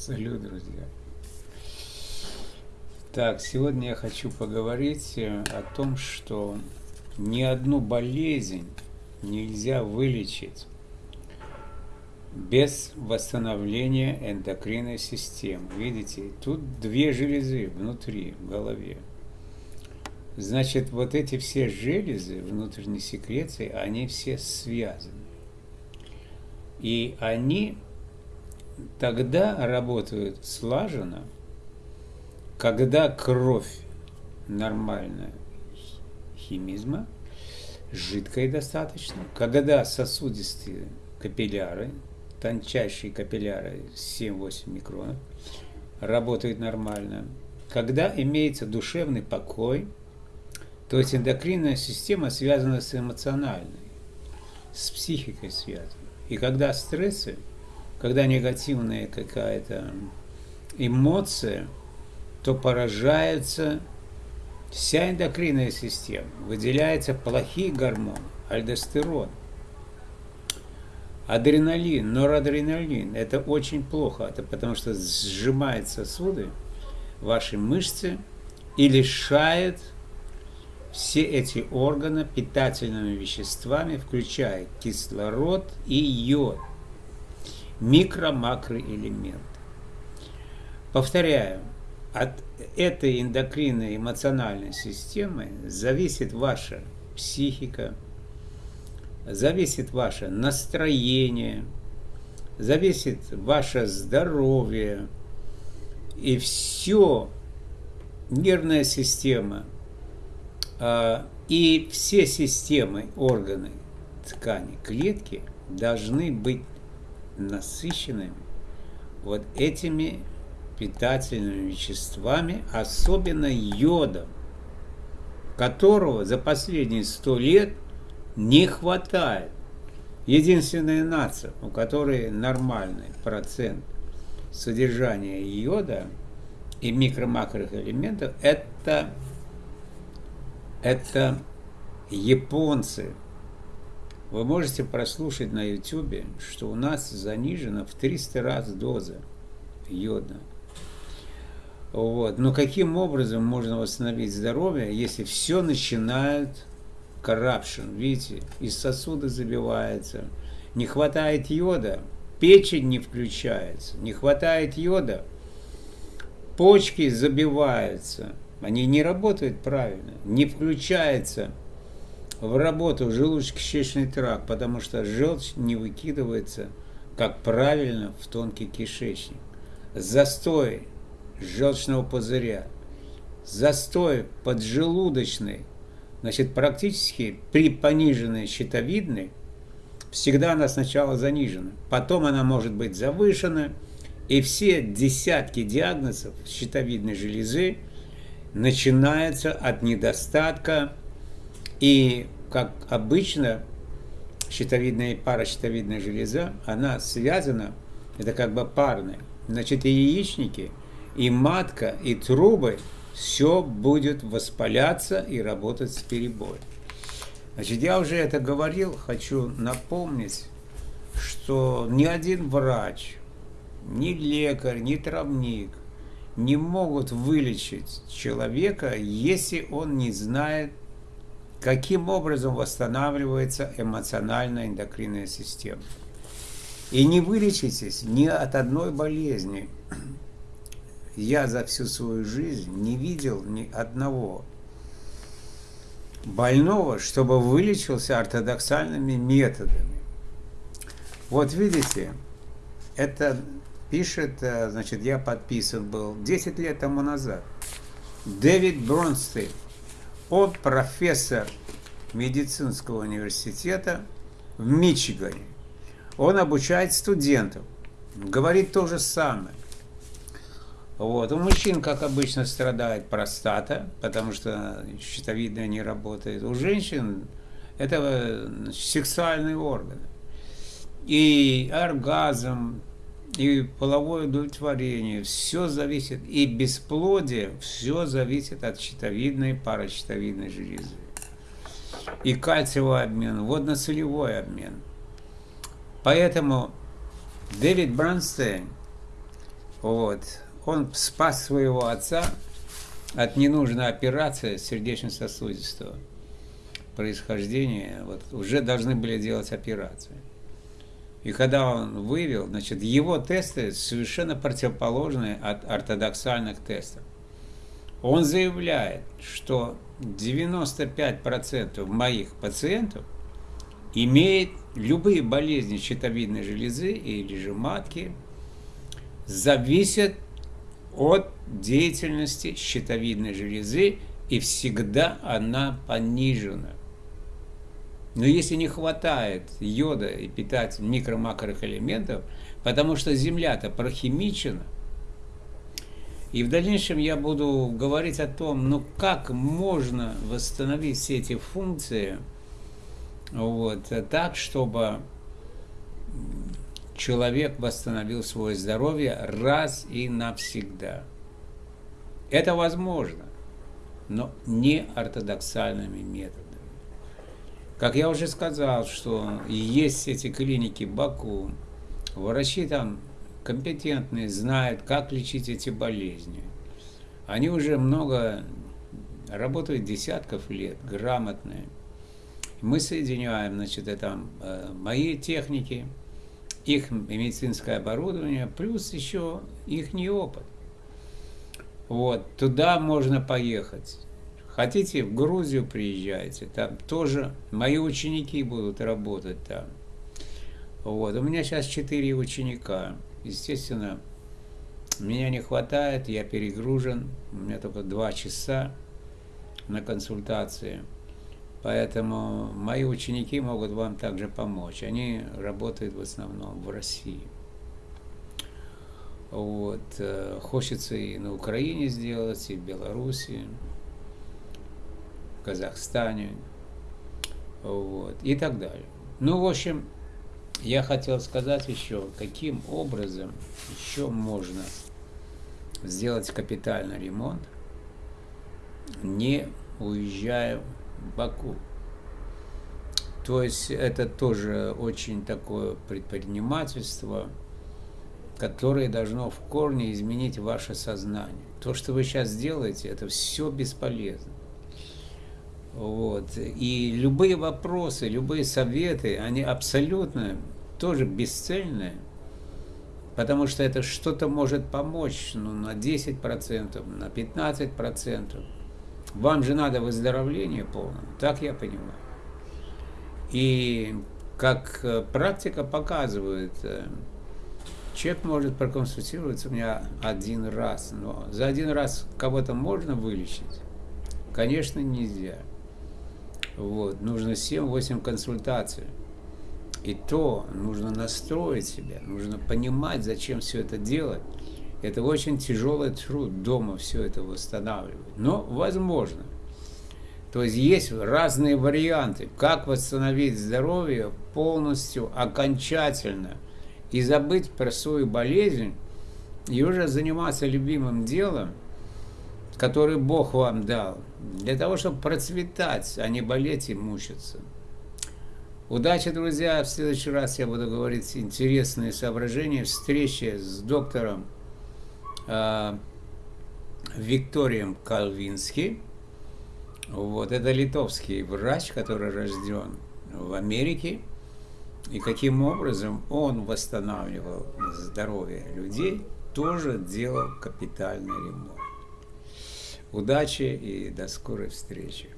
Салют, друзья. Так, сегодня я хочу поговорить э, о том, что ни одну болезнь нельзя вылечить без восстановления эндокринной системы. Видите, тут две железы внутри, в голове. Значит, вот эти все железы внутренней секреции, они все связаны. И они тогда работают слаженно, когда кровь нормальная химизма, жидкая достаточно, когда сосудистые капилляры, тончайшие капилляры 7-8 микронов, работают нормально, когда имеется душевный покой, то есть эндокринная система связана с эмоциональной, с психикой связана. И когда стрессы – когда негативная какая-то эмоция, то поражается вся эндокринная система, выделяются плохие гормоны, альдостерон, адреналин, норадреналин. Это очень плохо, это потому что сжимает сосуды, ваши мышцы и лишает все эти органы питательными веществами, включая кислород и йод микро-макроэлементы. Повторяю, от этой эндокринной эмоциональной системы зависит ваша психика, зависит ваше настроение, зависит ваше здоровье и все нервная система а, и все системы, органы, ткани, клетки должны быть насыщенными вот этими питательными веществами, особенно йодом, которого за последние сто лет не хватает. Единственная нация, у которой нормальный процент содержания йода и микро-макрых элементов, это, это японцы – вы можете прослушать на YouTube, что у нас занижена в 300 раз доза йода. Вот. Но каким образом можно восстановить здоровье, если все начинает corruption, видите, из сосуда забивается, не хватает йода, печень не включается, не хватает йода, почки забиваются, они не работают правильно, не включается в работу желудочно-кишечный тракт, потому что желчь не выкидывается, как правильно, в тонкий кишечник. Застой желчного пузыря, застой поджелудочный, значит, практически при пониженной щитовидной, всегда она сначала занижена, потом она может быть завышена, и все десятки диагнозов щитовидной железы начинаются от недостатка и, как обычно, щитовидная и паращитовидная железа, она связана, это как бы парная. Значит, и яичники, и матка, и трубы, все будет воспаляться и работать с перебоем. Значит, я уже это говорил, хочу напомнить, что ни один врач, ни лекарь, ни травник не могут вылечить человека, если он не знает каким образом восстанавливается эмоциональная эндокринная система. И не вылечитесь ни от одной болезни. Я за всю свою жизнь не видел ни одного больного, чтобы вылечился ортодоксальными методами. Вот видите, это пишет, э, значит, я подписан был 10 лет тому назад. Дэвид Бронстейн, он профессор медицинского университета в Мичигане. Он обучает студентов. Говорит то же самое. Вот. У мужчин, как обычно, страдает простата, потому что щитовидная не работает. У женщин это сексуальные органы. И оргазм, и половое удовлетворение, все зависит, и бесплодие, все зависит от щитовидной, паращитовидной железы. И кальциевый обмен, водно-солевой обмен. Поэтому Дэвид Бранстейн Вот. Он спас своего отца от ненужной операции сердечно-сосудистого происхождения. Вот, уже должны были делать операцию. И когда он вывел, значит, его тесты совершенно противоположные от ортодоксальных тестов. Он заявляет, что 95% моих пациентов имеет любые болезни щитовидной железы или же матки, зависят от деятельности щитовидной железы, и всегда она понижена. Но если не хватает йода и питать микро-макроэлементов, потому что Земля-то прохимичена, и в дальнейшем я буду говорить о том, ну как можно восстановить все эти функции вот, так, чтобы человек восстановил свое здоровье раз и навсегда. Это возможно, но не ортодоксальными методами. Как я уже сказал, что есть эти клиники Баку, врачи там компетентные, знают, как лечить эти болезни. Они уже много работают десятков лет, грамотные. Мы соединяем, значит, это э, мои техники, их медицинское оборудование, плюс еще их опыт. Вот, туда можно поехать. Хотите, в Грузию приезжайте, там тоже мои ученики будут работать там. Вот, у меня сейчас четыре ученика. Естественно, меня не хватает, я перегружен, у меня только два часа на консультации. Поэтому мои ученики могут вам также помочь. Они работают в основном в России. Вот. Э, хочется и на Украине сделать, и в Беларуси, Казахстане, вот, и так далее. Ну, в общем, я хотел сказать еще, каким образом еще можно сделать капитальный ремонт, не уезжая в Баку. То есть это тоже очень такое предпринимательство, которое должно в корне изменить ваше сознание. То, что вы сейчас делаете, это все бесполезно. Вот. И любые вопросы, любые советы, они абсолютно тоже бесцельные, потому что это что-то может помочь ну, на 10%, на 15%. Вам же надо выздоровление полное, так я понимаю. И как э, практика показывает, э, человек может проконсультироваться у меня один раз, но за один раз кого-то можно вылечить? Конечно, нельзя. Вот, нужно 7-8 консультаций. И то нужно настроить себя, нужно понимать, зачем все это делать. Это очень тяжелый труд дома все это восстанавливать. Но возможно. То есть есть разные варианты, как восстановить здоровье полностью, окончательно, и забыть про свою болезнь, и уже заниматься любимым делом, который Бог вам дал, для того, чтобы процветать, а не болеть и мучиться. Удачи, друзья! В следующий раз я буду говорить интересные соображения, встречи с доктором э, Викторием Калвински. Вот, это литовский врач, который рожден в Америке. И каким образом он восстанавливал здоровье людей, тоже делал капитальный ремонт. Удачи и до скорой встречи.